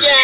Yeah.